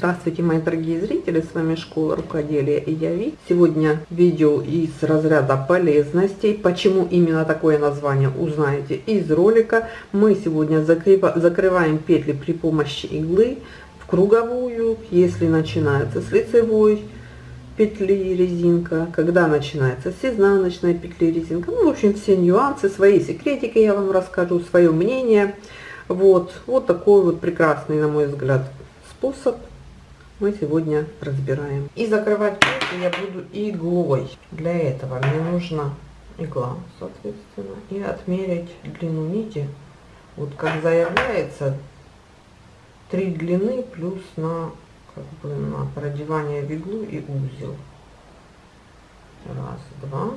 Здравствуйте, мои дорогие зрители, с вами Школа Рукоделия и я Ви. Сегодня видео из разряда полезностей. Почему именно такое название, узнаете из ролика. Мы сегодня закрываем петли при помощи иглы в круговую, если начинается с лицевой петли резинка, когда начинается с изнаночной петли резинка. Ну, в общем, все нюансы, свои секретики я вам расскажу, свое мнение. Вот, вот такой вот прекрасный, на мой взгляд, способ мы сегодня разбираем. И закрывать петли я буду иглой. Для этого мне нужна игла, соответственно, и отмерить длину нити. Вот как заявляется, три длины плюс на как бы на продевание в иглу и узел. Раз, два.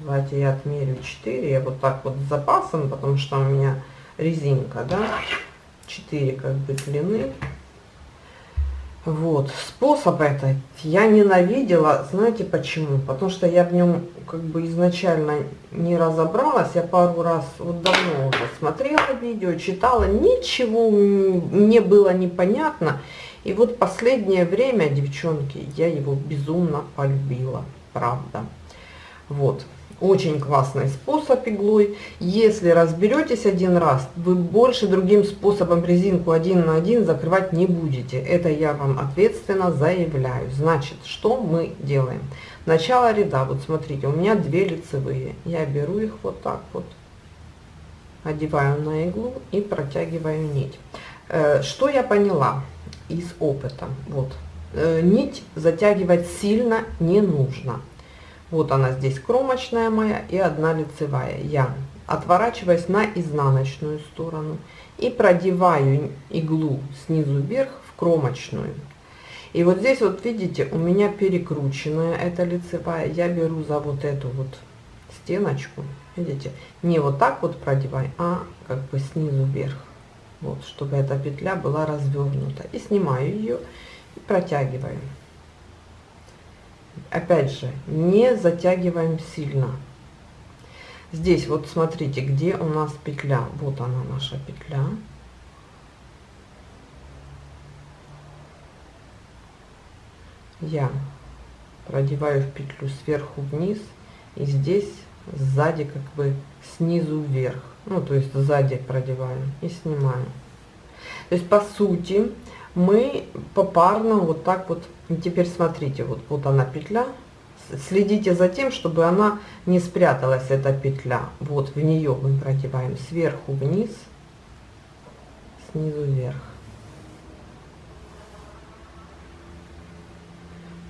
Давайте я отмерю 4. Я вот так вот с запасом, потому что у меня резинка, да. 4 как бы длины. Вот, способ этот я ненавидела, знаете почему? Потому что я в нем как бы изначально не разобралась, я пару раз, вот давно уже смотрела видео, читала, ничего не было непонятно. И вот последнее время, девчонки, я его безумно полюбила, правда. Вот, очень классный способ иглой. Если разберетесь один раз, вы больше другим способом резинку один на один закрывать не будете. Это я вам ответственно заявляю. Значит, что мы делаем? Начало ряда, вот смотрите, у меня две лицевые. Я беру их вот так вот, одеваю на иглу и протягиваю нить. Э, что я поняла из опыта? Вот, э, нить затягивать сильно не нужно вот она здесь кромочная моя и одна лицевая. Я отворачиваюсь на изнаночную сторону и продеваю иглу снизу вверх в кромочную. И вот здесь вот видите, у меня перекрученная эта лицевая. Я беру за вот эту вот стеночку, видите, не вот так вот продеваю, а как бы снизу вверх. Вот, чтобы эта петля была развернута. И снимаю ее и протягиваю опять же, не затягиваем сильно. Здесь вот смотрите, где у нас петля. Вот она наша петля. Я продеваю в петлю сверху вниз и здесь сзади как бы снизу вверх. Ну, то есть сзади продеваю и снимаю. То есть по сути мы попарно вот так вот теперь смотрите, вот, вот она петля. Следите за тем, чтобы она не спряталась, эта петля. Вот в нее мы продеваем сверху вниз, снизу вверх.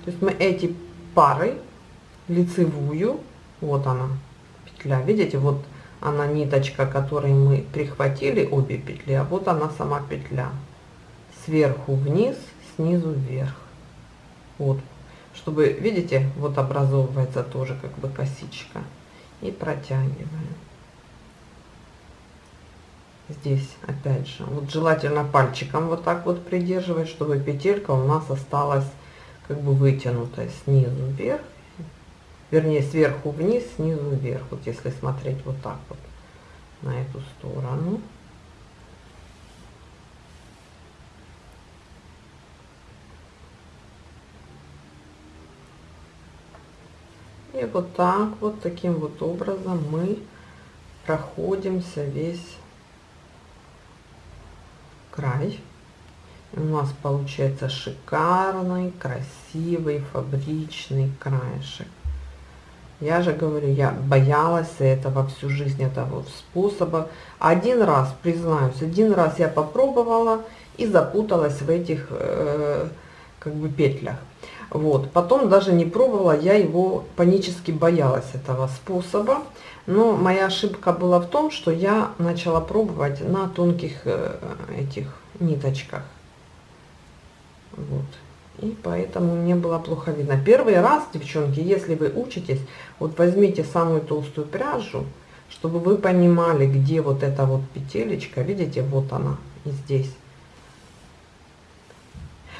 То есть мы эти пары, лицевую, вот она, петля, видите, вот она ниточка, которой мы прихватили обе петли, а вот она сама петля. Сверху вниз, снизу вверх. Вот. Чтобы видите вот образовывается тоже как бы косичка. И протягиваем. Здесь опять же. Вот желательно пальчиком вот так вот придерживать чтобы петелька у нас осталась как бы вытянутая снизу вверх. Вернее сверху вниз снизу вверх. Вот если смотреть вот так вот на эту сторону И вот так вот, таким вот образом мы проходимся весь край. И у нас получается шикарный, красивый, фабричный краешек. Я же говорю, я боялась этого всю жизнь, этого способа. Один раз, признаюсь, один раз я попробовала и запуталась в этих э, как бы петлях. Вот. Потом даже не пробовала, я его панически боялась этого способа. Но моя ошибка была в том, что я начала пробовать на тонких э, этих ниточках. Вот. И поэтому мне было плохо видно. Первый раз, девчонки, если вы учитесь, вот возьмите самую толстую пряжу, чтобы вы понимали, где вот эта вот петелечка, видите, вот она и здесь.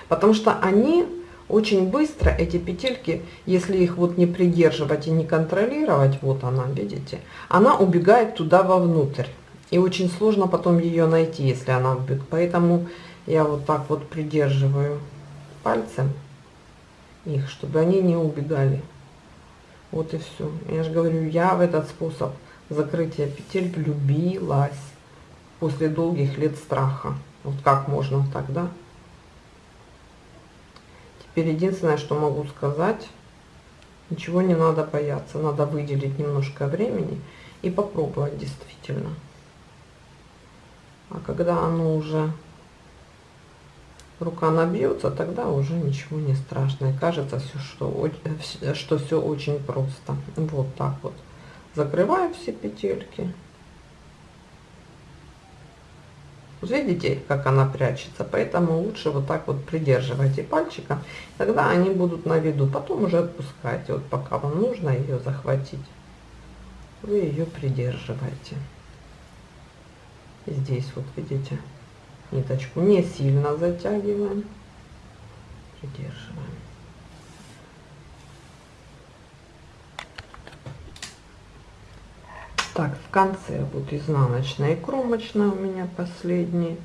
Потому что они очень быстро эти петельки, если их вот не придерживать и не контролировать, вот она, видите, она убегает туда вовнутрь. И очень сложно потом ее найти, если она убегает. Поэтому я вот так вот придерживаю пальцем их, чтобы они не убегали. Вот и все. Я же говорю, я в этот способ закрытия петель влюбилась после долгих лет страха. Вот как можно тогда? Теперь единственное, что могу сказать, ничего не надо бояться. Надо выделить немножко времени и попробовать действительно. А когда оно уже рука набьется, тогда уже ничего не страшно. И кажется, все, что, что все очень просто. Вот так вот. Закрываю все петельки. Видите, как она прячется, поэтому лучше вот так вот придерживайте пальчиком, тогда они будут на виду. Потом уже отпускайте, вот пока вам нужно ее захватить, вы ее придерживаете. Здесь вот видите, ниточку не сильно затягиваем, придерживаем. Так, в конце вот изнаночная и кромочная у меня последние.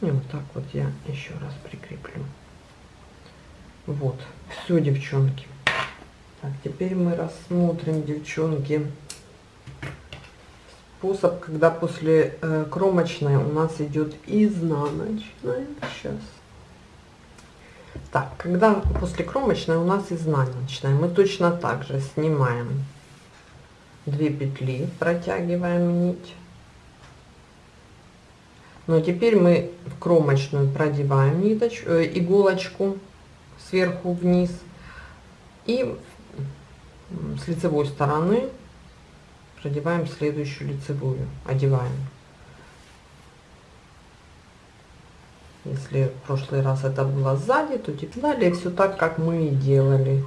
И вот так вот я еще раз прикреплю. Вот, все, девчонки. Так, теперь мы рассмотрим, девчонки, способ, когда после э, кромочной у нас идет изнаночная. Сейчас. Так, когда после кромочной у нас изнаночная, мы точно так же снимаем 2 петли, протягиваем нить. Но теперь мы в кромочную продеваем ниточку, э, иголочку сверху вниз и с лицевой стороны продеваем следующую лицевую, одеваем. Если в прошлый раз это было сзади, то теперь далее все так, как мы и делали.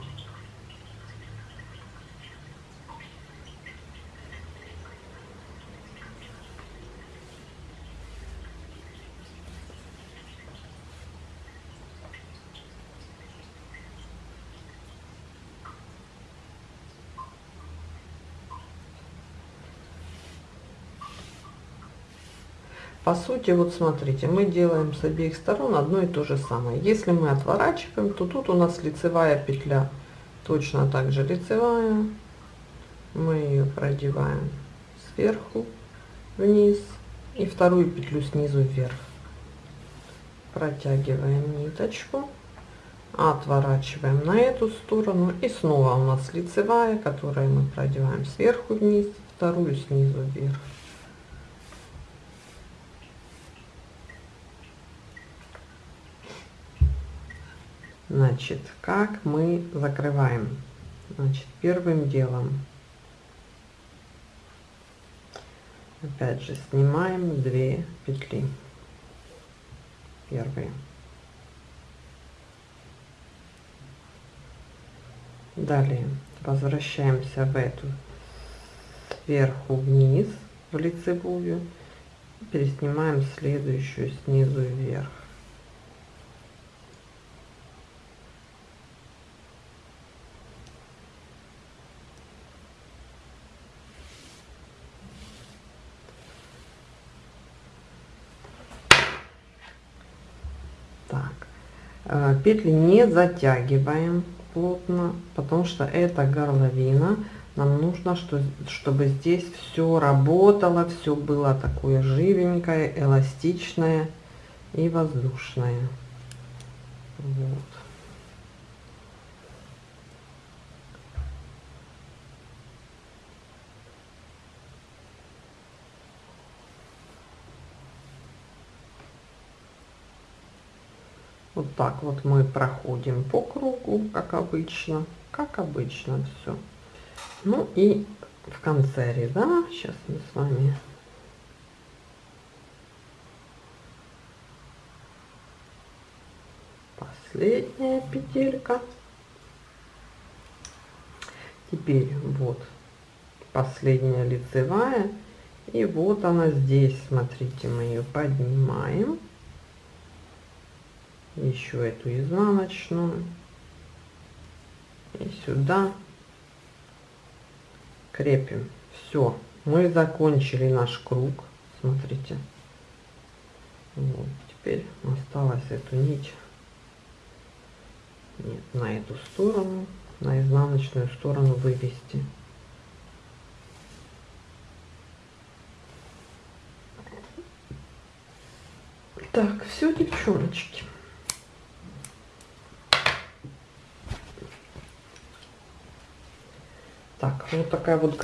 По сути, вот смотрите, мы делаем с обеих сторон одно и то же самое. Если мы отворачиваем, то тут у нас лицевая петля. Точно так же лицевая. Мы ее продеваем сверху вниз и вторую петлю снизу вверх. Протягиваем ниточку, отворачиваем на эту сторону и снова у нас лицевая, которую мы продеваем сверху вниз, вторую снизу вверх. Значит, как мы закрываем? Значит, первым делом, опять же, снимаем две петли. Первые. Далее возвращаемся в эту сверху вниз в лицевую, переснимаем следующую снизу вверх. Петли не затягиваем плотно, потому что это горловина. Нам нужно, что, чтобы здесь все работало, все было такое живенькое, эластичное и воздушное. Вот. Вот так вот мы проходим по кругу, как обычно, как обычно все. Ну и в конце ряда, сейчас мы с вами последняя петелька. Теперь вот последняя лицевая. И вот она здесь, смотрите, мы ее поднимаем еще эту изнаночную и сюда крепим все мы закончили наш круг смотрите вот. теперь осталось эту нить нет, на эту сторону, на изнаночную сторону вывести. Так, все, девчоночки. Так, вот такая вот